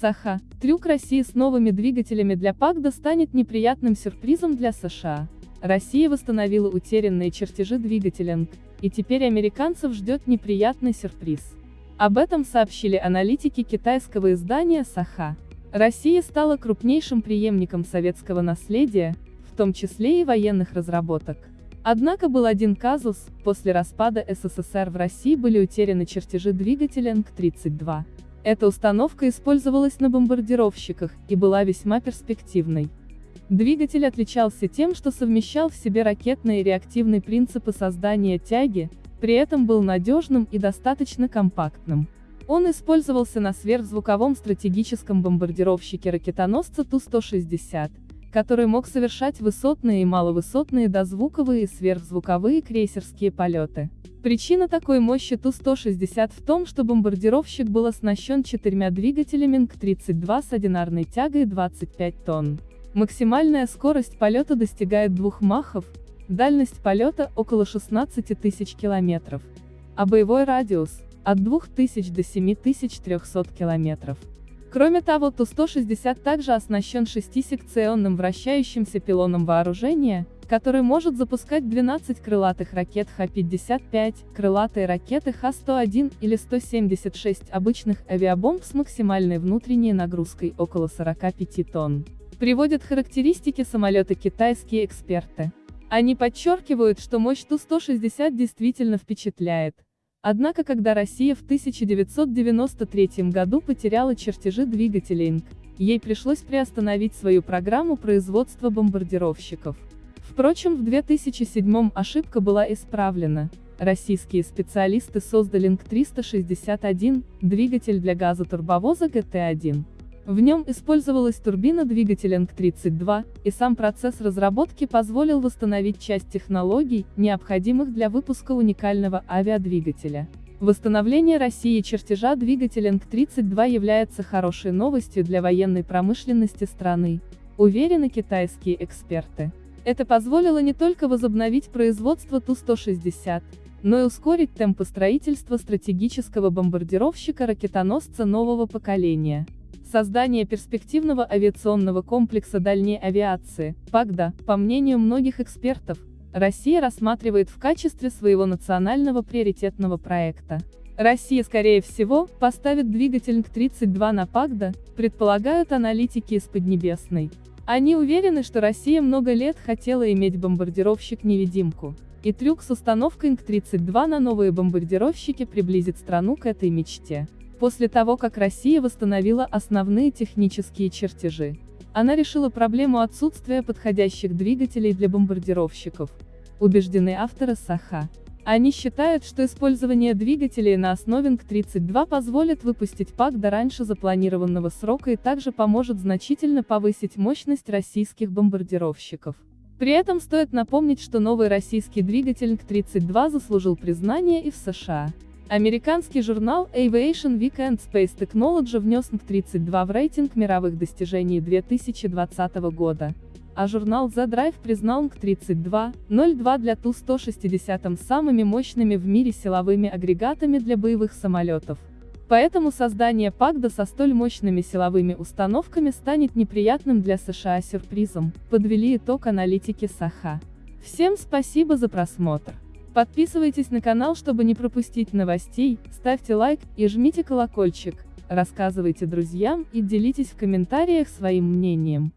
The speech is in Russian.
Саха. Трюк России с новыми двигателями для ПАКДа станет неприятным сюрпризом для США. Россия восстановила утерянные чертежи двигателя НК, и теперь американцев ждет неприятный сюрприз. Об этом сообщили аналитики китайского издания Саха. Россия стала крупнейшим преемником советского наследия, в том числе и военных разработок. Однако был один казус, после распада СССР в России были утеряны чертежи двигателя НК-32. Эта установка использовалась на бомбардировщиках и была весьма перспективной. Двигатель отличался тем, что совмещал в себе ракетные и реактивные принципы создания тяги, при этом был надежным и достаточно компактным. Он использовался на сверхзвуковом стратегическом бомбардировщике-ракетоносце Ту-160, который мог совершать высотные и маловысотные дозвуковые и сверхзвуковые крейсерские полеты. Причина такой мощи Ту-160 в том, что бомбардировщик был оснащен четырьмя двигателями НК-32 с одинарной тягой 25 тонн. Максимальная скорость полета достигает двух махов, дальность полета около 16 тысяч километров, а боевой радиус – от 2000 до 7300 километров. Кроме того Ту-160 также оснащен шестисекционным вращающимся пилоном вооружения, который может запускать 12 крылатых ракет Х-55, крылатые ракеты Х-101 или 176 обычных авиабомб с максимальной внутренней нагрузкой около 45 тонн. Приводят характеристики самолета китайские эксперты. Они подчеркивают, что мощь Ту-160 действительно впечатляет, Однако когда Россия в 1993 году потеряла чертежи двигателей ИНК, ей пришлось приостановить свою программу производства бомбардировщиков. Впрочем, в 2007 ошибка была исправлена. Российские специалисты создали ИНК-361, двигатель для газотурбовоза ГТ-1. В нем использовалась турбина двигателя НК-32, и сам процесс разработки позволил восстановить часть технологий, необходимых для выпуска уникального авиадвигателя. Восстановление России чертежа двигателя НК-32 является хорошей новостью для военной промышленности страны, уверены китайские эксперты. Это позволило не только возобновить производство Ту-160, но и ускорить темпы строительства стратегического бомбардировщика-ракетоносца нового поколения. Создание перспективного авиационного комплекса дальней авиации, ПАГДА, по мнению многих экспертов, Россия рассматривает в качестве своего национального приоритетного проекта. Россия, скорее всего, поставит двигатель НК-32 на ПАГДА, предполагают аналитики из Поднебесной. Они уверены, что Россия много лет хотела иметь бомбардировщик-невидимку. И трюк с установкой НК-32 на новые бомбардировщики приблизит страну к этой мечте. После того, как Россия восстановила основные технические чертежи, она решила проблему отсутствия подходящих двигателей для бомбардировщиков, убеждены авторы Саха. Они считают, что использование двигателей на основе НК-32 позволит выпустить ПАК до раньше запланированного срока и также поможет значительно повысить мощность российских бомбардировщиков. При этом стоит напомнить, что новый российский двигатель НК-32 заслужил признание и в США. Американский журнал Aviation Weekend Space Technology внес НК-32 в рейтинг мировых достижений 2020 года, а журнал The Drive признал НК-32.02 для Ту-160 самыми мощными в мире силовыми агрегатами для боевых самолетов. Поэтому создание ПАКДА со столь мощными силовыми установками станет неприятным для США сюрпризом, подвели итог аналитики Саха. Всем спасибо за просмотр. Подписывайтесь на канал, чтобы не пропустить новостей, ставьте лайк и жмите колокольчик, рассказывайте друзьям и делитесь в комментариях своим мнением.